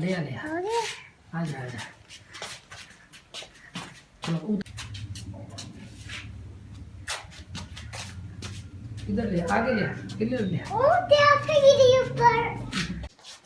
لے آ لے۔ آ ہو گیا آ جا آ جا۔ چلو ادھر ادھر لے آگے لے ادھر لے۔